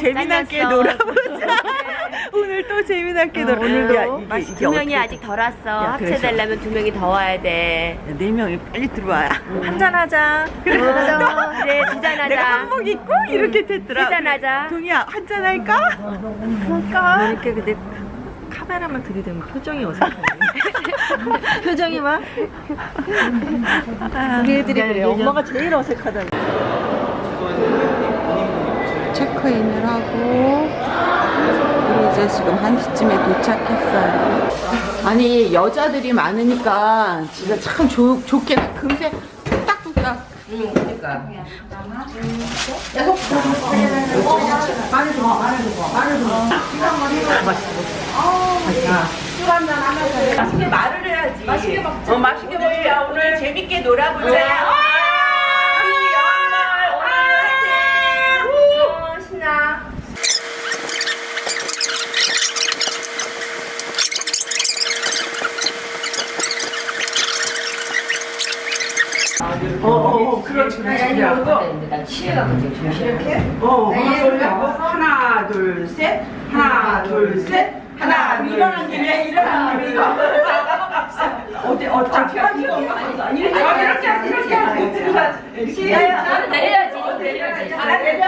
재미나게 잘렸어. 놀아보자. 오늘 또 재미나게 놀아. 오늘도 야, 이게, 이게 두 명이 아직 덜 왔어. 야. 합체되려면 두 명이 더 와야 돼. 야, 네 명이 빨리 들어와. 한잔 하자. 그래, 그래, 두잔 내가 하자. 한복 입고 이렇게 됐더라. 한잔하자. 동이야 한잔 할까? 할까? 이렇게 근데 카메라만 들이대면 표정이 어색하네. 표정이 막. 우리 애들이 그래. 엄마가 제일 어색하다고. 체크인을 하고 그리고 이제 지금 1시쯤에 도착했어요. 아니 여자들이 많으니까 진짜 참 좋, 좋게 금세 뚝딱뚝딱 맛있게 말을 해야지. 맛있게 먹자. 어, 맛있게 먹자. 오늘 재밌게 놀아보자. 우리 연말 오늘 화이팅! 어, 신나. 어, 어, 어, 그렇지, 그렇지. 나 취해가지고 지금 이렇게. 어, 하고 하나, 둘, 셋. 하나, 둘, 셋. 하나, 둘, 일어난 김에 일어난 김에. 어디, 어차피 이거. 이렇게, 이렇게, 이렇게. 시작. 내려야지, 내려야지. 아, 내려?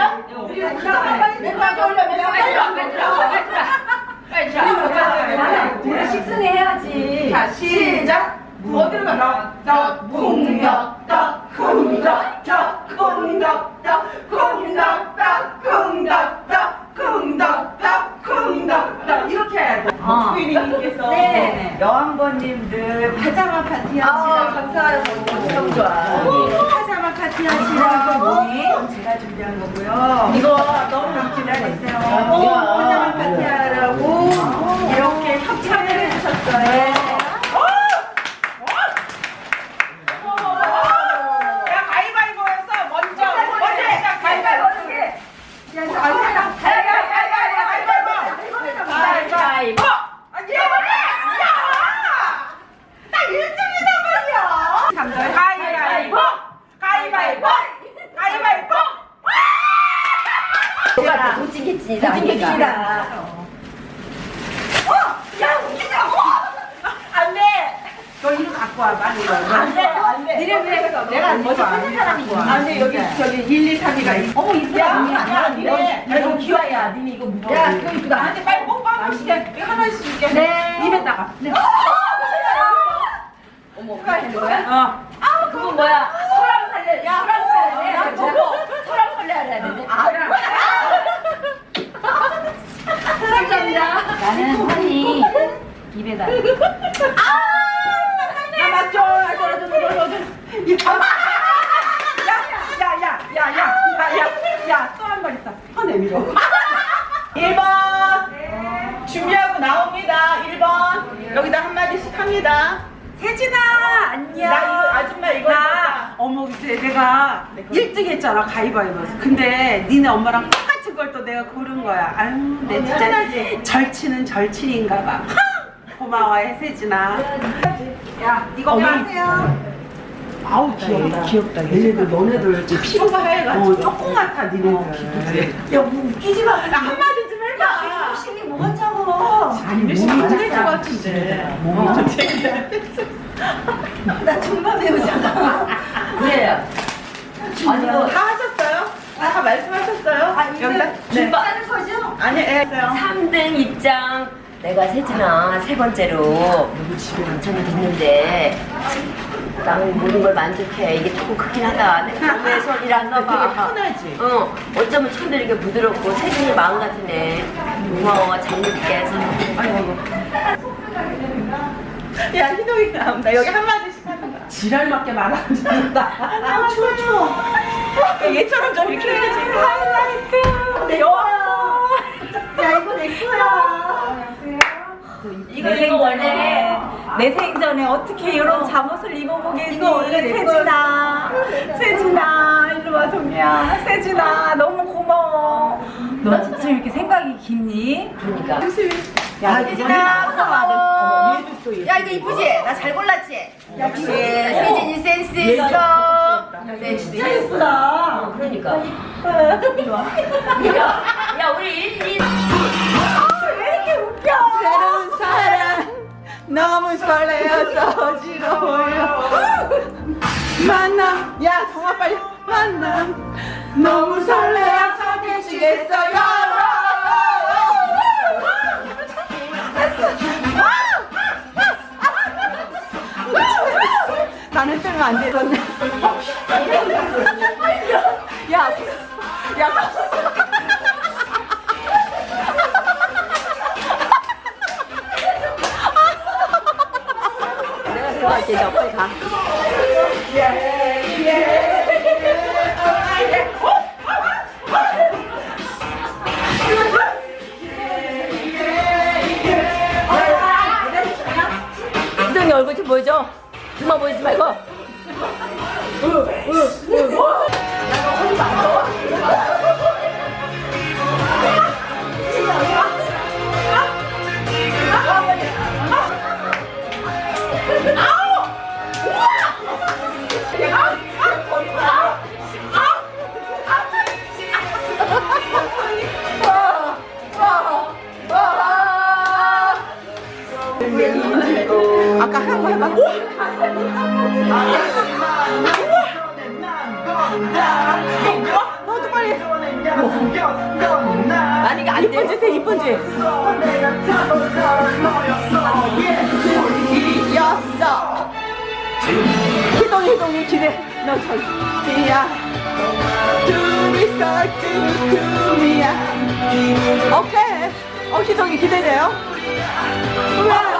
그리고 빨리 내려가게 올려, 내려가게. 빨리 자. 우리 식순이 해야지. 자, 시작. 어디로 가? 떡, 쿵덕, 떡, 쿵덕, 떡, 쿵덕, 떡, 쿵덕, 떡. 이렇게 해야 돼. 부인님께서 여왕번님들 파자마 파티 하시라고. 감사해요. 엄청 좋아. 파자마 파티 하시라고 제가 준비한 거고요. 이거 너무 기다리세요. 파자마 파티 하라고 이렇게 협찬을 해주셨어요. 야 가위바위보에서 먼저 먼저 해. 가위바위보 어떻게? 야 가위바위보. 가위바위보. 가위바위보. 아니 야! 나 1등이단 말이야. 가위바위보. 가위바위보. 가위바위보. 누가 도찐개찐이다. 도찐개찐이다. 어! 야 웃기다. 어! 안 돼. 너 이거 갖고 와 빨리 이거. 안 돼. 안 돼. 니네 왜 내가 먼저 하는 사람이지. 안 돼. 여기 저기 1, 2, 3위가 있어. 어머 이쁘다. 야, 니네. 야, 이거 귀여야. 니네 이거 무거워. 야, 이거 이쁘다. 나한테 빨리 번씩 해. 이거 하나씩 줄게. 네. 입에다가. 네. 어머, 그거 하는 거야? 어. 그건 뭐야? 소랑 살래. 야, 소랑 저거 소랑 해야 되는데. 아, 감사합니다. 나는 허니 입에다. 아, 저러, 저러, 저러, 저러. 이- 아! 야, 야, 야, 야, 야, 야, 야, 야, 또한번 있어. 혀 내밀어. 1번. 준비하고 나옵니다. 1번. 여기다 한마디씩 합니다. 세진아, 안녕. 나 이거 아줌마 이거 나 어머 이제 내가 1등 했잖아 가위바위보에서 근데 니네 엄마랑 똑같은 걸 또 내가 고른 거야 아유 내 진짜 절친은 절친인가 봐 고마워해 세진아 야 이거 마세요 아우 귀엽다 귀엽다 얘네들 너네들 피부가 하얘가지고 어, 조금 같아 니네들 야뭐 웃기지 마나 한마디 좀 해봐 힘이 뭐가 차고? 아니 몸이 안될것 같은데 몸이 나 정말 배우잖아. 그래요. 아니, 이거 다 하셨어요? 다 말씀하셨어요? 여기다? 네. 하는 거죠? 아니, 예, 했어요. 3등 입장. 내가 세진아 세 번째로 당첨이 됐는데 나는 모든 걸 만족해. 이게 조금 크긴 하다. 내가 안 넣어봐. 되게 편하지? 어, 어쩌면 천들 이렇게 부드럽고 세진이 마음 같으네. 고마워. 잘 먹게. 아이고. 야, 희동이 나온다. 여기 한마디씩 하는 거야. 지랄 맞게 말안 듣는다 아, 추워, 추워. 얘처럼 좀 이렇게 해야지. 이거 원래 내 생전에 어떻게 이런 잠옷을 입어보겠니? 이거 원래 세진아 세진아 일로와 동이야. 세진아 너무 고마워. 너 진짜 이렇게 생각이 깊니? 그러니까. 야, 세진아 고마워. 야 이거 이쁘지? 나 잘 골랐지? 역시. 세진이 센스 있어. 야, 진짜 예쁘다. 어, 그러니까. 이리 야, 우리 1, 2. 너무 설레어서 어지러워요. 만남 야 정아 빨리 만남 너무 설레어서 미치겠어요. 나는 뜨면 안 되던데. 야, 야, 희동이 얼굴 좀 보여줘. 그만 보이지 말고. 아까 한번 해봐. 아니. 이쁜지 돼, 이쁜지. 희동이 기대. 너 tumtum이야. 오케이. 어, 희동이 기대돼요. 와,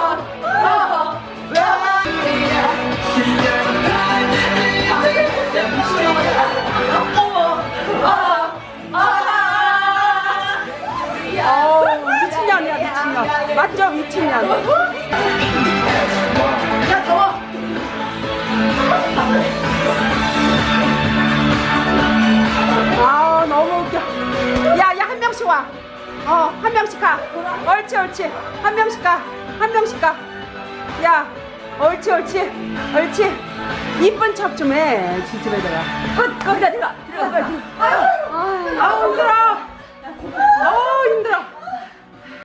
어우, 미친년이야, 미친년. 맞죠, 미친년. 아우, 너무 웃겨. 야, 야, 한 명씩 와. 어, 한 명씩 가. 옳지, 옳지. 한 명씩 가. 한 명씩 가. 야, 옳지, 옳지. 옳지. 이쁜 척 좀 해, 지집애들아. 어, 거기다 들어가. 아우, 힘들어.